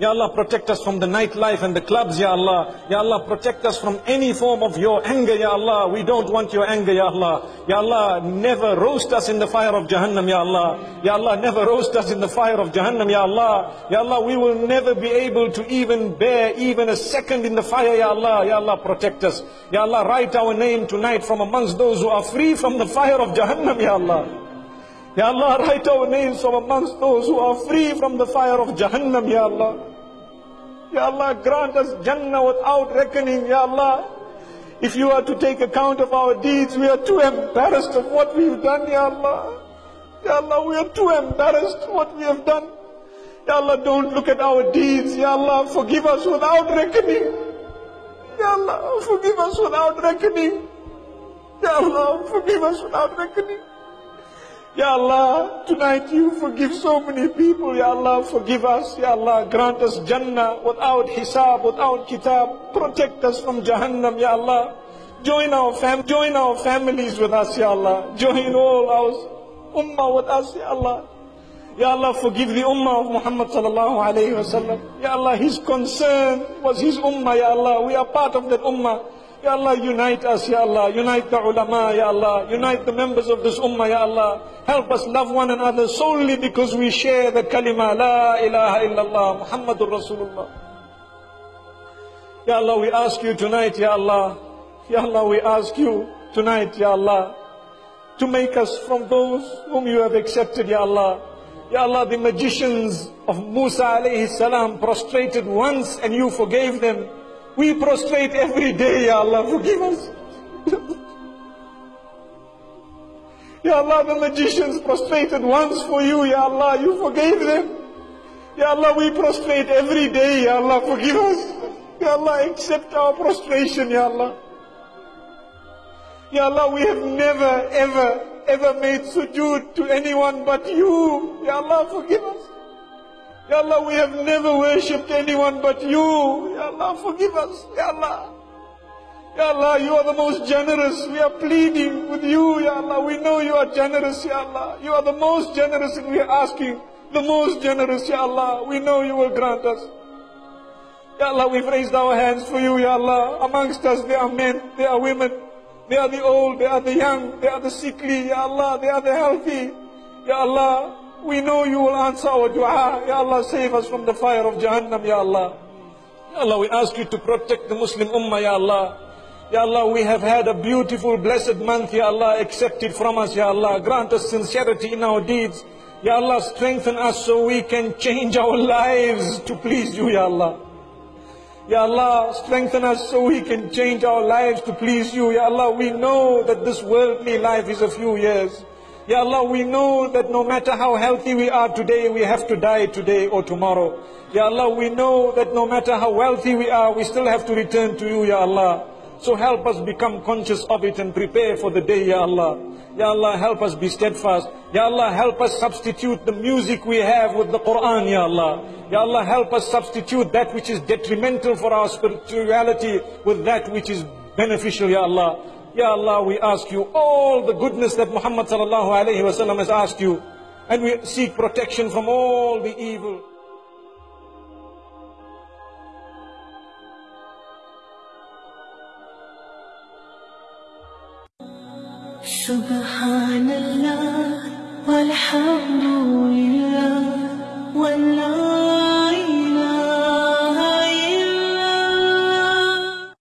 Ya Allah, protect us from the nightlife and the clubs, Ya Allah. Ya Allah, protect us from any form of your anger, Ya Allah. We don't want your anger, Ya Allah. Ya Allah, never roast us in the fire of Jahannam, Ya Allah. Ya Allah, never roast us in the fire of Jahannam, Ya Allah. Ya Allah, we will never be able to even bear even a second in the fire, Ya Allah. Ya Allah, protect us. Ya Allah, write our name tonight from amongst those who are free from the fire of Jahannam, Ya Allah. Ya Allah, write our names from amongst those who are free from the fire of Jahannam, Ya Allah. Ya Allah, grant us Jannah without reckoning, Ya Allah. If you are to take account of our deeds, we are too embarrassed of what we've done, Ya Allah. Ya Allah, we are too embarrassed of what we have done. Ya Allah, don't look at our deeds. Ya Allah, forgive us without reckoning. Ya Allah, forgive us without reckoning. Ya Allah, forgive us without reckoning. Ya Allah, tonight you forgive so many people. Ya Allah, forgive us. Ya Allah, grant us Jannah without hisab, without kitab. Protect us from Jahannam, Ya Allah. Join our fam join our families with us, Ya Allah. Join all our ummah with us, Ya Allah. Ya Allah, forgive the ummah of Muhammad sallallahu alayhi wasallam. Ya Allah, his concern was his ummah, Ya Allah. We are part of that ummah. Ya Allah, unite us, Ya Allah. Unite the ulama, Ya Allah. Unite the members of this ummah, Ya Allah. Help us love one another solely because we share the kalima, La ilaha illallah, Muhammadur Rasulullah. Ya Allah, we ask you tonight, Ya Allah. Ya Allah, we ask you tonight, Ya Allah, to make us from those whom you have accepted, Ya Allah. Ya Allah, the magicians of Musa alayhi salam prostrated once and you forgave them. We prostrate every day, Ya Allah, forgive us. Ya Allah, the magicians prostrated once for you, Ya Allah, you forgave them. Ya Allah, we prostrate every day, Ya Allah, forgive us. Ya Allah, accept our prostration, Ya Allah. Ya Allah, we have never, ever, ever made sujood to anyone but you. Ya Allah, forgive us. Ya Allah, we have never worshipped anyone but you. Ya Allah, forgive us. Ya Allah. Ya Allah, you are the most generous. We are pleading with you, Ya Allah. We know you are generous, Ya Allah. You are the most generous and we are asking the most generous, Ya Allah. We know you will grant us. Ya Allah, we've raised our hands for you, Ya Allah. Amongst us there are men, there are women, they are the old, they are the young, they are the sickly, Ya Allah, they are the healthy. Ya Allah, we know you will answer our dua. Ya Allah, save us from the fire of Jahannam, Ya Allah. Ya Allah, we ask you to protect the Muslim Ummah, Ya Allah. Ya Allah, we have had a beautiful, blessed month, Ya Allah, accept it from us, Ya Allah. Grant us sincerity in our deeds. Ya Allah, strengthen us so we can change our lives to please you, Ya Allah. Ya Allah, strengthen us so we can change our lives to please you. Ya Allah, we know that this worldly life is a few years. Ya Allah, we know that no matter how healthy we are today, we have to die today or tomorrow. Ya Allah, we know that no matter how wealthy we are, we still have to return to you, Ya Allah. So help us become conscious of it and prepare for the day, Ya Allah. Ya Allah, help us be steadfast. Ya Allah, help us substitute the music we have with the Quran, Ya Allah. Ya Allah, help us substitute that which is detrimental for our spirituality with that which is beneficial, Ya Allah. Ya Allah, we ask you all the goodness that Muhammad sallallahu alayhi wasallam has asked you. And we seek protection from all the evil. Subhanallah, walhamdulillah.